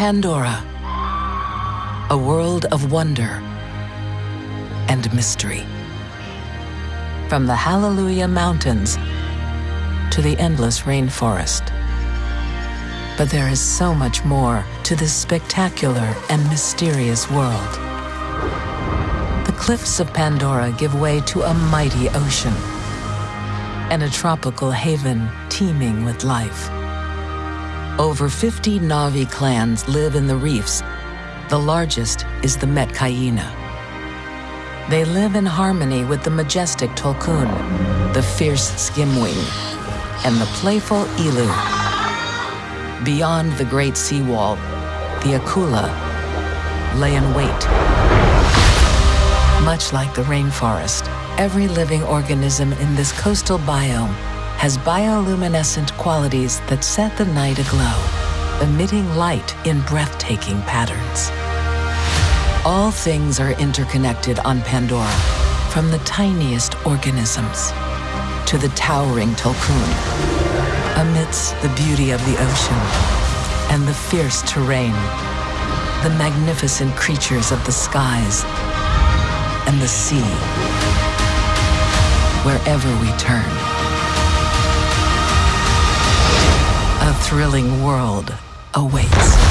Pandora, a world of wonder and mystery. From the Hallelujah Mountains to the endless rainforest. But there is so much more to this spectacular and mysterious world. The cliffs of Pandora give way to a mighty ocean and a tropical haven teeming with life. Over 50 Na'vi clans live in the reefs. The largest is the Metkayina. They live in harmony with the majestic Tulkun, the fierce Skimwing, and the playful Ilu. Beyond the great seawall, the Akula lay in wait. Much like the rainforest, every living organism in this coastal biome has bioluminescent qualities that set the night aglow, emitting light in breathtaking patterns. All things are interconnected on Pandora, from the tiniest organisms to the towering Tulkun, amidst the beauty of the ocean and the fierce terrain, the magnificent creatures of the skies and the sea. Wherever we turn, thrilling world awaits.